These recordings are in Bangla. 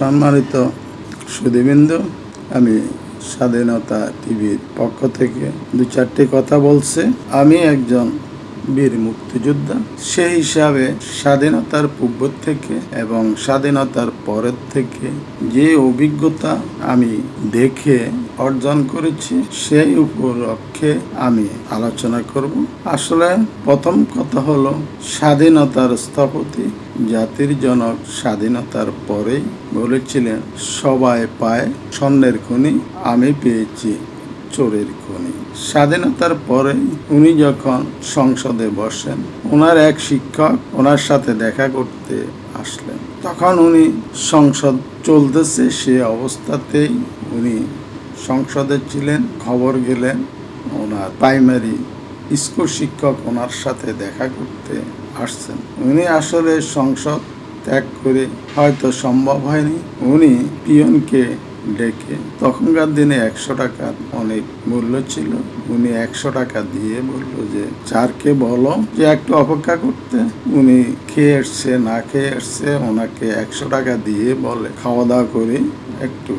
সম্মানিত সুদীবিন্দু আমি স্বাধীনতা টিভির পক্ষ থেকে দু চারটি কথা বলছে। আমি একজন বীর মুক্তিযোদ্ধা। সেই হিসাবে স্বাধীনতার পূর্ব থেকে এবং স্বাধীনতার পরের থেকে যে অভিজ্ঞতা আমি দেখে অর্জন করেছি, সেই উপলক্ষে আমি আলোচনা করব। আসলে প্রথম কথা হলো, স্বাধীনতার স্থপতি জাতির জনক স্বাধীনতার পরেই বলেছিলেন, সবাই পায় স্বর্ণের খনি, আমি পেয়েছি চোরের খনি। স্বাধীনতার পরে উনি যখন সংসদে বসেন, ওনার এক শিক্ষক ওনার সাথে দেখা করতে আসলেন। তখন উনি সংসদ চলতেছে সে অবস্থাতেই উনি সংসদে ছিলেন, খবর গেলেন। ওনার প্রাইমারি স্কুল শিক্ষক ওনার সাথে দেখা করতে আসছেন। উনি আসলে সংসদ ত্যাগ করে হয়তো সম্ভব হয়নি। উনি পিয়নকে ডেকে। তখনকার দিনে একশো টাকার অনেক মূল্য ছিল। উনি একশো টাকা দিয়ে বলল যে চারকে বলো যে, একটু অপেক্ষা করতে। উনি খেয়ে এসছে, না খেয়ে এসছে, ওনাকে একশো টাকা দিয়ে বলে খাওয়া দাওয়া করে, একটু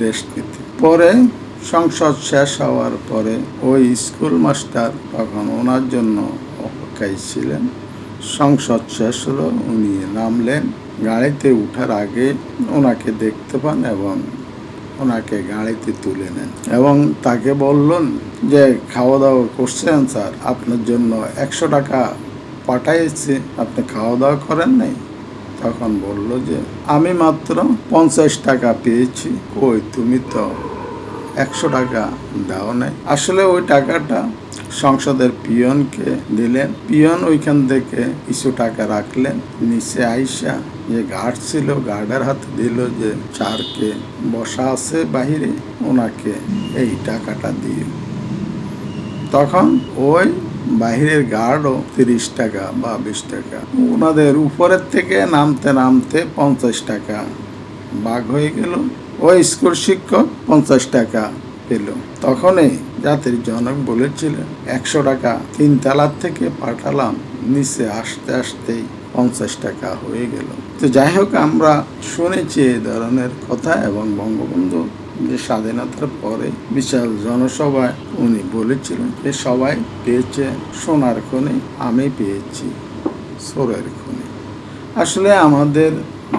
রেস্ট নিতে। পরে সংসদ শেষ হওয়ার পরে ওই স্কুল মাস্টার তখন ওনার জন্য অপেক্ষায় ছিলেন। সংসদ শেষ হলো, উনি নামলেন। গাড়িতে উঠার আগে ওনাকে দেখতে পান এবং ওনাকে গাড়িতে তুলে নেন। এবং তাকে বললেন যে খাওয়া দাওয়া করছেন স্যার, আপনার জন্য একশো টাকা পাঠাইছি, আপনি খাওয়া দাওয়া করেন নাই? তখন বলল যে, আমি মাত্র পঞ্চাশ টাকা পেয়েছি, ওই তুমি তো একশো টাকা দাও নাই। আসলে ওই টাকাটা সংসদের পিয়নকে দিলেন। পিয়ন ওইখান থেকে কিছু টাকা রাখলেন। নিচে আইসা যে গার্ড ছিল, গার্ডের হাতে দিল যে চারকে, বসা আছে বাহিরে, ওনাকে এই টাকাটা দিয়ে তখন ওই বাহিরের গার্ডও তিরিশ টাকা বা বিশ টাকা, ওনাদের উপরের থেকে নামতে নামতে পঞ্চাশ টাকা বাঘ হয়ে গেল, ওই স্কুল শিক্ষক পঞ্চাশ টাকা পেল। তখনই জাতির জনক বলেছিলেন, একশো টাকা তিন তালার থেকে পাঠালাম, নিচে আসতে আসতেই পঞ্চাশ টাকা হয়ে গেল। তো যাই হোক, আমরা শুনেছি এই ধরনের কথা এবং বঙ্গবন্ধু যে স্বাধীনতার পরে বিশাল জনসভায় উনি বলেছিলেন যে, সবাই পেয়েছে সোনার খনি, আমি পেয়েছি সোরের খনি। আসলে আমাদের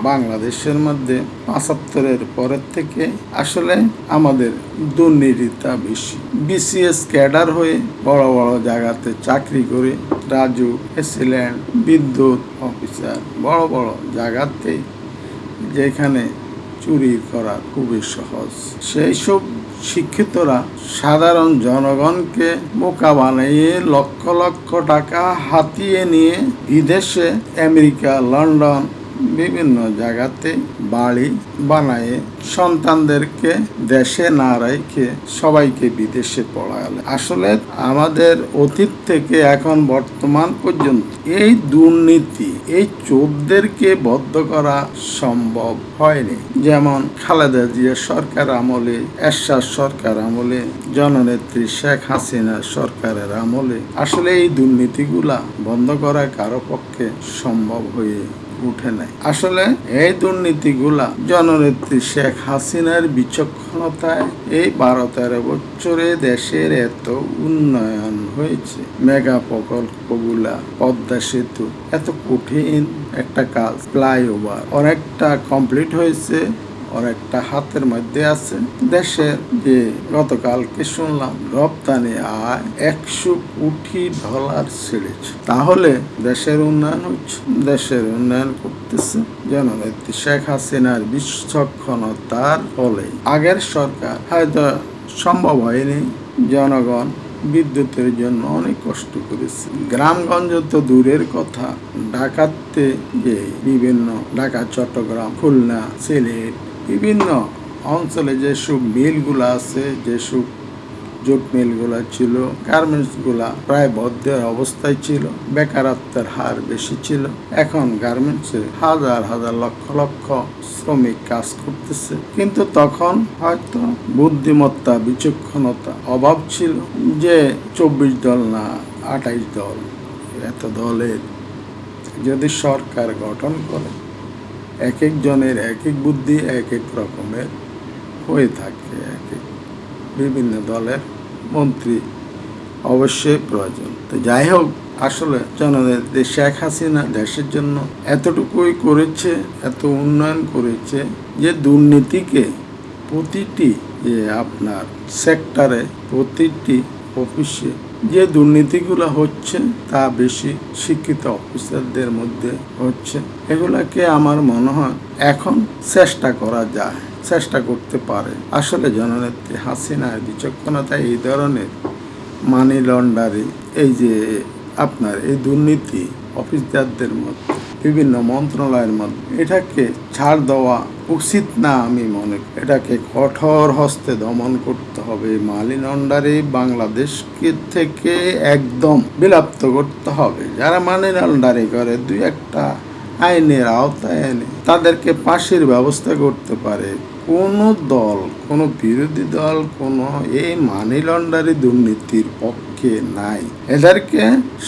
বাংলাদেশের মধ্যে পঁচাত্তরের পরের থেকে আসলে আমাদের দুর্নীতিটা বেশি। বিসিএস ক্যাডার হয়ে বড় বড় জায়গাতে চাকরি করে রাজু এসিল্যান্ড বিদ্যুৎ অফিসার বড় বড় জায়গাতে যেখানে চুরি করা খুবই সহজ। সেই সব শিক্ষিতরা সাধারণ জনগণকে বোকা বানিয়ে লক্ষ লক্ষ টাকা হাতিয়ে নিয়ে বিদেশে, আমেরিকা, লন্ডন, বিভিন্ন জায়গাতে বাড়ি বানায় সন্তানদেরকে দেশে না রেখে সবাইকে বিদেশে পড়ালে। আসলে আমাদের অতীত থেকে এখন বর্তমান পর্যন্ত এই দুর্নীতি, এই চোরদেরকে বদ্ধ করা সম্ভব হয়নি। যেমন খালেদা জিয়া সরকার আমলে, এরশাদ সরকার আমলে, জননেত্রী শেখ হাসিনা সরকারের আমলে। আসলে এই দুর্নীতিগুলা বন্ধ করা কারও পক্ষে সম্ভব হয়ে উঠে নাই। আসলে এই দুর্নীতিগুলা জননেত্রী শেখ হাসিনার বিচক্ষণতায় এই বারো তেরো বছরে দেশের এত উন্নয়ন হয়েছে। মেগা প্রকল্পগুলা, পদ্মা সেতু, এত কঠিন একটা কাজ, ফ্লাইওভার, অনেকটা কমপ্লিট হয়েছে। অনেকটা হাতের মধ্যে আছে। দেশের যে গতকালকে শুনলাম, রপ্তানি আয় একশো কোটি ডলার ছেড়েছে তাহলে দেশের উন্নয়ন হচ্ছে। দেশের উন্নয়ন করতেছে জননেত্রী শেখ হাসিনার বিচক্ষণতার ফলে আগের সরকার হয়তো সম্ভব হয়নি, জনগণ বিদ্যুতের জন্য অনেক কষ্ট করেছে। গ্রামগঞ্জ তো দূরের কথা। ঢাকাতে যে বিভিন্ন ঢাকা, চট্টগ্রাম, খুলনা, সিলেট বিভিন্ন অঞ্চলে যেসব মিলগুলো আছে, যেসব জুট মিলগুলো ছিল, গার্মেন্টসগুলো প্রায় বদ্ধের অবস্থায় ছিল, বেকারত্বের হার বেশি ছিল। এখন গার্মেন্টসে হাজার হাজার লক্ষ লক্ষ শ্রমিক কাজ করতেছে। কিন্তু তখন হয়তো বুদ্ধিমত্তা, বিচক্ষণতা অভাব ছিল যে চব্বিশ দল না, আঠাইশ দল, এত দলের যদি সরকার গঠন করে এক একজনের এক এক বুদ্ধি এক এক রকমের হয়ে থাকে এক। এক বিভিন্ন দলের মন্ত্রী অবশ্যই প্রয়োজন। তো যাই হোক, আসলে জনদের শেখ হাসিনা দেশের জন্য এতটুকুই করেছে, এত উন্নয়ন করেছে, যে দুর্নীতিকে প্রতিটি যে আপনার সেক্টরে প্রতিটি অফিসে যে দুর্নীতিগুলো হচ্ছে তা বেশি শিক্ষিত অফিসারদের মধ্যে হচ্ছে। এগুলাকে আমার মনে হয় এখন চেষ্টা করা যায়, চেষ্টা করতে পারে। আসলে জননেত্রী হাসিনার বিচক্ষণতায় এই ধরনের মানি লন্ডারি এই যে আপনার এই দুর্নীতি অফিসদারদের মধ্যে বিভিন্ন মন্ত্রণালয়ের মধ্যে এটাকে ছাড় দেওয়া উচিত না আমি মনে। এটাকে কঠোর হস্তে দমন করতে হবে মালিন অন্ডারে বাংলাদেশকে থেকে একদম বিলাপ্ত করতে হবে যারা মালিন লন্ডারি করে, দুই একটা আইনের আওতায় এনে তাদেরকে পাশের ব্যবস্থা করতে পারে কোনো দল, কোনো বিরোধী দল, কোনো এই মানি লন্ডারি দুর্নীতির পক্ষে নাই। এদেরকে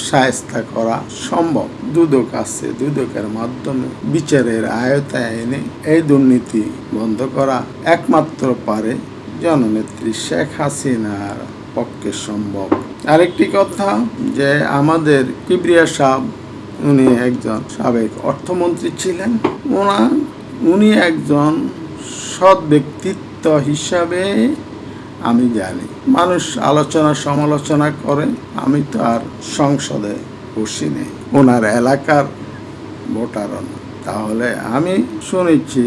সায়স্তা করা সম্ভব। দুদক আছে, দুদকের মাধ্যমে বিচারের আয়তায় এনে এই দুর্নীতি বন্ধ করা একমাত্র পারে জননেত্রী শেখ হাসিনার পক্ষে সম্ভব। আরেকটি কথা যে আমাদের কিবরিয়া সাহ উনি একজন সাবেক অর্থমন্ত্রী ছিলেন। ওনা, উনি একজন সৎ ব্যক্তিত্ব হিসাবে আমি জানি। মানুষ আলোচনা, সমালোচনা করে, আমি তো আর সংসদে বসি নেই ওনার এলাকার ভোটারও তাহলে আমি শুনেছি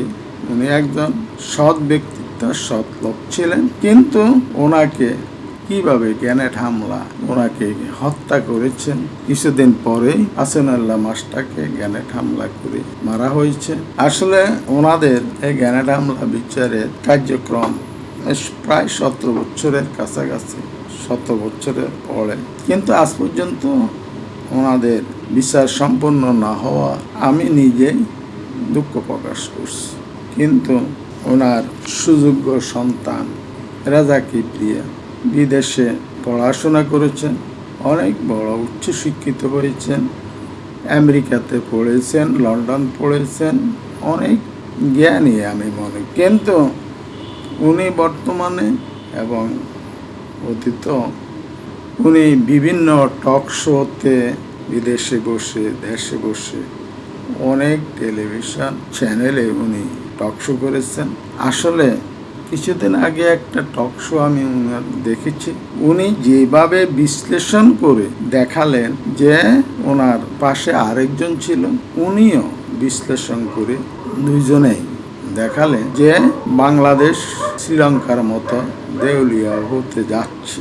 উনি একজন সৎ ব্যক্তিত্ব, সৎ লোক ছিলেন, কিন্তু ওনাকে কীভাবে গ্যানেট হামলা? ওনাকে হত্যা করেছেন। কিছুদিন পরেই হাসানুল্লাহ মাসটাকে গ্যানেট হামলা করে মারা হয়েছে। আসলে ওনাদের এই গ্যানেট হামলা বিচারের কার্যক্রম প্রায় সতেরো বছরের কাছাকাছি শত বছরের পরে। কিন্তু আজ পর্যন্ত ওনাদের বিচার সম্পন্ন না হওয়া আমি নিজেই দুঃখ প্রকাশ করছি। কিন্তু ওনার সুযোগ্য সন্তান রাজা কিপ্রিয়া বিদেশে পড়াশোনা করেছেন, অনেক বড় উচ্চশিক্ষিত হয়েছেন, আমেরিকাতে পড়েছেন, লন্ডন পড়েছেন, অনেক জ্ঞানী আমি মনে, কিন্তু উনি বর্তমানে এবং অতীত, উনি বিভিন্ন টক শোতে বিদেশে বসে, দেশে বসে অনেক টেলিভিশন চ্যানেলে উনি টক শো করেছেন। আসলে কিছুদিন আগে একটা টক শো আমি দেখেছি। উনি যেভাবে বিশ্লেষণ করে দেখালেন যে ওনার পাশে আরেকজন ছিল, উনিও বিশ্লেষণ করে দুইজনেই দেখালেন যে বাংলাদেশ শ্রীলঙ্কার মতো দেউলিয়া হতে যাচ্ছে।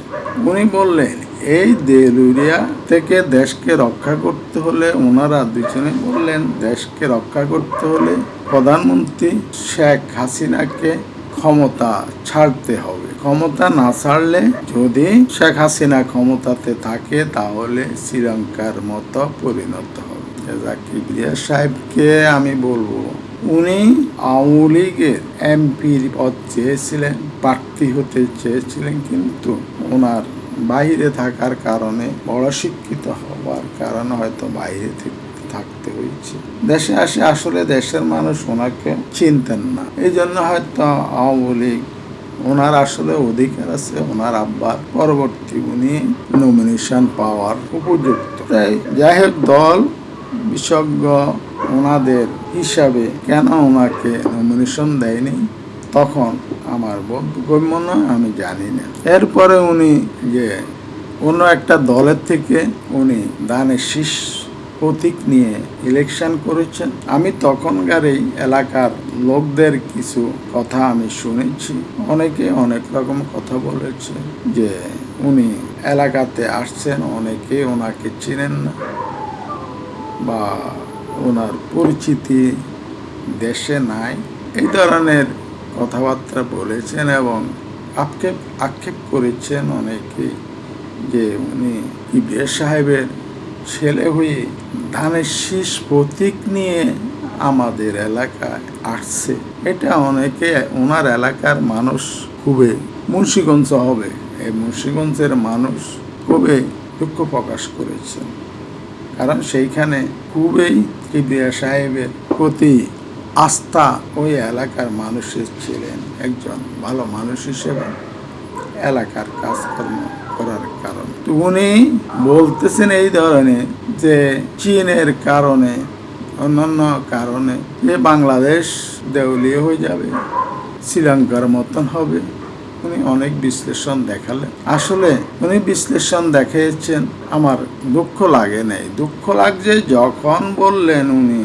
উনি বললেন, এই দেউলিয়া থেকে দেশকে রক্ষা করতে হলে ওনারা দুজনে বললেন, দেশকে রক্ষা করতে হলে প্রধানমন্ত্রী শেখ হাসিনাকে ক্ষমতা ছাড়তে হবে। ক্ষমতা না ছাড়লে যদি শেখ হাসিনা ক্ষমতাতে থাকে, তাহলে শ্রীলঙ্কার মতো পরিণত হবে। জাকিবিয়া সাহেবকে আমি বলব, উনি আওয়ামী লীগের এমপির পদ চেয়েছিলেন, প্রার্থী হতে চেয়েছিলেন, কিন্তু ওনার বাইরে থাকার কারণে বড় শিক্ষিত হওয়ার কারণে হয়তো বাইরে থেকে থাকতে হয়েছে। দেশে আসে আসলে দেশের মানুষ ওনাকে চিনতেন না। এই জন্য হয়তো আওয়ামী লীগ ওনার আসলে অধিকার আছে, ওনার আব্বার পরবর্তী উনি নমিনেশন পাওয়ার উপযুক্ত। যাই হোক, দল বিশেষজ্ঞ ওনাদের হিসাবে কেন ওনাকে নমিনেশন দেয়নি, তখন আমার বোধগম্য নয়, আমি জানি না। এরপরে উনি যে অন্য একটা দলের থেকে উনি দানের শীষ প্রতীক নিয়ে ইলেকশন করেছেন। আমি তখনকার এই এলাকার লোকদের কিছু কথা আমি শুনেছি। অনেকে অনেক রকম কথা বলেছে যে উনি এলাকাতে আসছেন, অনেকে ওনাকে চিনেন না বা ওনার পরিচিতি দেশে নাই। এই ধরনের কথাবার্তা বলেছেন এবং আক্ষেপ আক্ষেপ করেছেন অনেকে যে উনি ইবিএস সাহেবের ছেলে হয়ে ধানের শীষ প্রতীক নিয়ে আমাদের এলাকায় আসছে। এটা অনেকে, ওনার এলাকার মানুষ খুবই মুন্সীগঞ্জ হবে। এই মুন্সীগঞ্জের মানুষ খুবই দুঃখ প্রকাশ করেছেন। কারণ সেইখানে খুবই কিবরিয়া সাহেবের প্রতি আস্থা ওই এলাকার মানুষের ছিলেন একজন ভালো মানুষ হিসেবে এলাকার কাজকর্ম করার উনি বলতেছেন এই ধরনের যে চীনের কারণে, অন্যান্য কারণে যে বাংলাদেশ দেউলিয়া হয়ে যাবে, শ্রীলঙ্কার মতন হবে। উনি অনেক বিশ্লেষণ দেখালেন। আসলে উনি বিশ্লেষণ দেখিয়েছেন, আমার দুঃখ লাগে নাই। দুঃখ লাগছে যখন বললেন উনি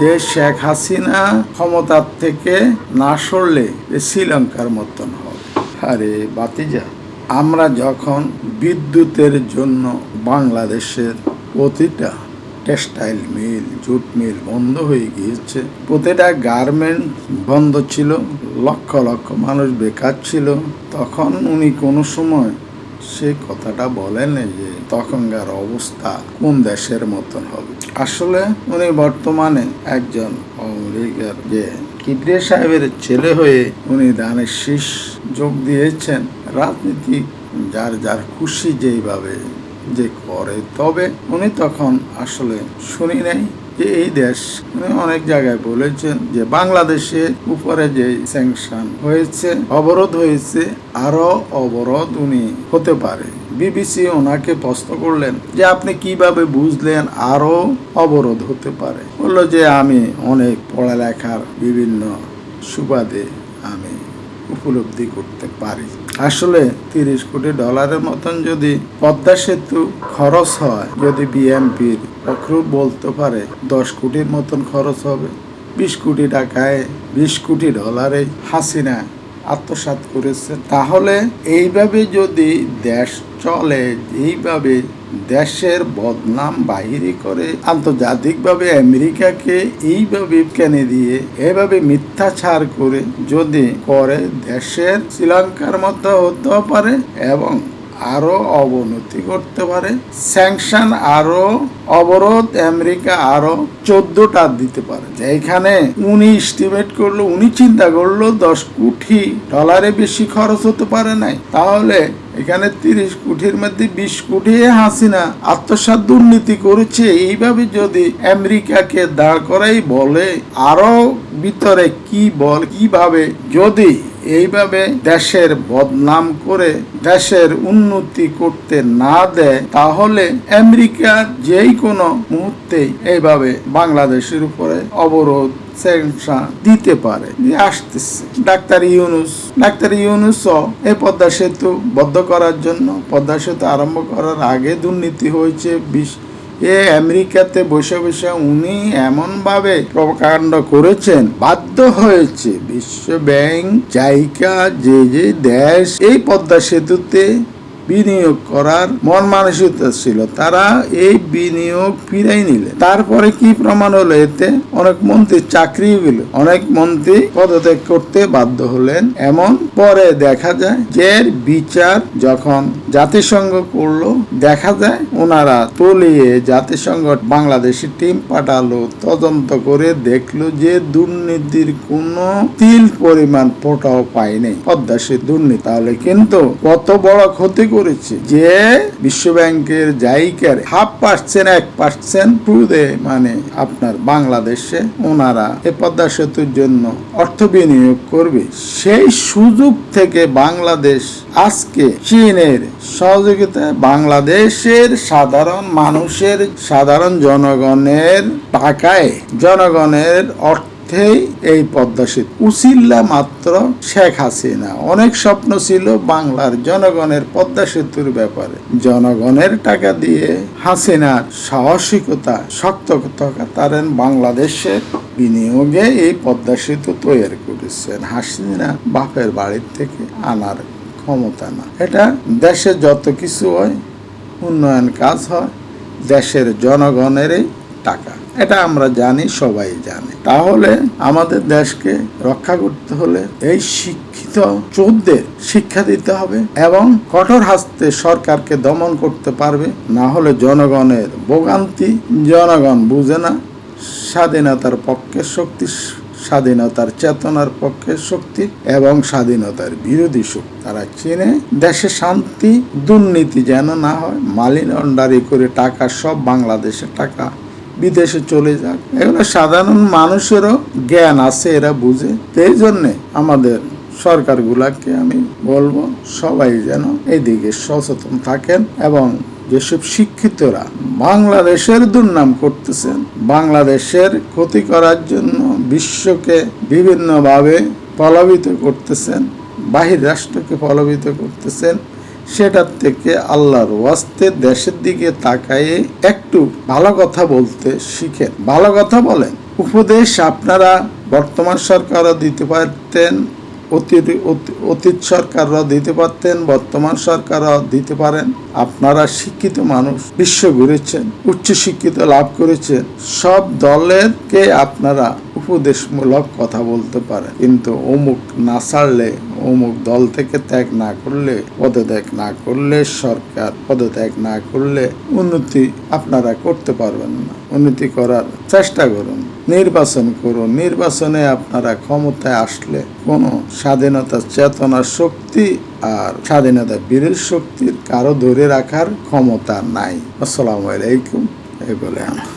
যে শেখ হাসিনা ক্ষমতার থেকে না সরলে শ্রীলঙ্কার মতন হবে। আরে বাতিজা আমরা যখন বিদ্যুতের জন্য বাংলাদেশের প্রতিটা টেক্সটাইল মিল, জুট মিল বন্ধ হয়ে গিয়েছে, প্রতিটা গার্মেন্ট বন্ধ ছিল, লক্ষ লক্ষ মানুষ বেকার ছিল, তখন উনি কোনো সময় সে কথাটা বলেন যে তখনকার অবস্থা কোন দেশের মতন হবে। আসলে উনি বর্তমানে একজন আমেরিকার যে, কিবরিয়া সাহেবের ছেলে হয়ে উনি দানের শীষ যোগ দিয়েছেন। রাজনীতি, যার যার খুশি যেইভাবে যে করে, তবে উনি তখন আসলে শুনি নাই যে এই দেশ, উনি অনেক জায়গায় বলেছেন যে বাংলাদেশের উপরে যে স্যাংশন হয়েছে, অবরোধ হয়েছে আরও অবরোধ উনি হতে পারে। বিবিসি ওনাকে প্রশ্ন করলেন যে আপনি কীভাবে বুঝলেন আরও অবরোধ হতে পারে? বলল যে আমি অনেক পড়ালেখার বিভিন্ন সুবাদে আমি উপলব্ধি করতে পারি। আসলে তিরিশ কোটি ডলারের মতন যদি পদ্মা সেতু খরচ হয়, যদি বিএমপির পক্ষ বলতে পারে, দশ কোটির মতন খরচ হবে। বিশ কোটি টাকায় বিশ কোটি ডলারে হাসিনা আত্মসাত করেছে। তাহলে এইভাবে যদি দেশ চলে, এইভাবে দেশের বদনাম বাহিরে করে আন্তর্জাতিকভাবে আমেরিকাকে এইভাবে কেনে দিয়ে, এভাবে মিথ্যাচার করে যদি করে দেশের শ্রীলঙ্কার মতো হতেও পারে এবং আরও অবনতি করতে পারে। স্যাংশন আরও, অবরোধ আমেরিকা আরও চোদ্দটা দিতে পারে। এখানে উনি এস্টিমেট করল, উনি চিন্তা করল দশ কোটি ডলারে বেশি খরচ হতে পারে নাই। তাহলে এখানে তিরিশ কোটির মধ্যে বিশ কোটি হাসিনা আত্মসাৎ দুর্নীতি করেছে। এইভাবে যদি আমেরিকাকে দাঁড় করাই বলে, আরও ভিতরে কি বল, কীভাবে যদি এইভাবে দেশের বদনাম করে দেশের উন্নতি করতে না দেয়, তাহলে আমেরিকা যেই কোনো মুহূর্তেই এইভাবে বাংলাদেশের উপরে অবরোধ দিতে পারে। আসতেছে। ডাক্তার ইউনুস। ডাক্তার ইউনুসও এই পদ্মা সেতু বদ্ধ করার জন্য, পদ্মা সেতু আরম্ভ করার আগে দুর্নীতি হয়েছে বিশ এ আমেরিকাতে বসে বসে উনি এমনভাবে প্রকাণ্ড করেছেন, বাধ্য হয়েছে। বিশ্ব ব্যাংক জায়গা যে যে দেশ, এই পদ্মা সেতুতে বিনিয়োগ করার মন মানসিকতা ছিল। তারা এই বিনিয়োগ ফিরাই নিলে। তারপরে কি প্রমাণ হলো এতে? অনেক মন্ত্রী চাকরি গেল অনেক মন্ত্রী পদত্যাগ করতে বাধ্য হলেন। এমন পরে দেখা যায় যে বিচার যখন জাতিসংঘ করল, দেখা যায় ওনারা তলিয়ে জাতিসংঘ বাংলাদেশি টিম পাঠালো, তদন্ত করে দেখল যে দুর্নীতির কোনো তিল পরিমাণ ফোটাও পায়নি। পদ্মা সে দুর্নীতি। তাহলে কিন্তু কত বড় ক্ষতি করেছে যে বিশ্ব ব্যাংকের জায়গার হাফ পার্সেন্ট, এক পার্সেন্ট সুদে মানে আপনার বাংলাদেশে ওনারা এ পদ্মা সেতুর জন্য অর্থ বিনিয়োগ করবে। সেই সুযোগ থেকে বাংলাদেশ আজকে চীনের সহযোগিতায় বাংলাদেশের সাধারণ মানুষের, সাধারণ জনগণের টাকায় জনগণের অর্থ অর্থেই এই পদ্মা সেতু। উচিল্লা মাত্র শেখ হাসিনা। অনেক স্বপ্ন ছিল বাংলার জনগণের পদ্মা সেতুর ব্যাপারে। জনগণের টাকা দিয়ে হাসিনার সাহসিকতা শক্ত তারেন বাংলাদেশের বিনিয়োগে এই পদ্মা সেতু তৈরি করেছেন। হাসিনা বাপের বাড়ির থেকে আনার ক্ষমতা না। এটা দেশে যত কিছু হয়, উন্নয়ন কাজ হয়, দেশের জনগণেরই টাকা। এটা আমরা জানি, সবাই জানে। তাহলে আমাদের দেশকে রক্ষা করতে হলে এই শিক্ষিত চোদ্দের শিক্ষা দিতে হবে এবং কঠোর হাস্তে সরকারকে দমন করতে পারবে, না হলে জনগণের ভোগান্তি, জনগণ বুঝে না। স্বাধীনতার পক্ষে শক্তি, স্বাধীনতার চেতনার পক্ষে শক্তি এবং স্বাধীনতার বিরোধী শক্তি। তারা চেনে দেশে শান্তি, দুর্নীতি যেন না হয় মালি করে টাকা, সব বাংলাদেশের টাকা বিদেশে চলে যাক। এগুলো সাধারণ মানুষেরও জ্ঞান আছে, এরা বুঝে। এই জন্যে আমাদের সরকারগুলাকে আমি বলব, সবাই যেন এদিকে সচেতন থাকেন এবং যেসব শিক্ষিতরা বাংলাদেশের দুর্নাম করতেছেন, বাংলাদেশের ক্ষতি করার জন্য বিশ্বকে বিভিন্নভাবে প্রলাপিত করতেছেন, বাহির রাষ্ট্রকে প্রলাপিত করতেছেন সেটার থেকে আল্লাহর ওয়াস্তে দেশের দিকে তাকায়ে একটু ভালো কথা বলতে শিখেন। ভালো কথা বলেন। উপদেশ আপনারা বর্তমান সরকারও দিতে পারতেন, অতীত অতি- অতীত সরকাররা দিতে পারতেন, বর্তমান সরকাররা দিতে পারেন। আপনারা শিক্ষিত মানুষ, বিশ্ব ঘুরেছেন, উচ্চ শিক্ষিত লাভ করেছেন। সব দলেরকে আপনারা উপদেশমূলক কথা বলতে পারেন। কিন্তু অমুক না ছাড়লে অমুক দল থেকে ত্যাগ না করলে, পদত্যাগ না করলে সরকার পদত্যাগ না করলে উন্নতি আপনারা করতে পারবেন না। উন্নতি করার চেষ্টা করুন, নির্বাচন করুন। নির্বাচনে আপনারা ক্ষমতায় আসলে কোনো স্বাধীনতা চেতনার শক্তি আর স্বাধীনতা বীরের শক্তির কারও ধরে রাখার ক্ষমতা নাই। আসসালামু আলাইকুম এই বলে আমার।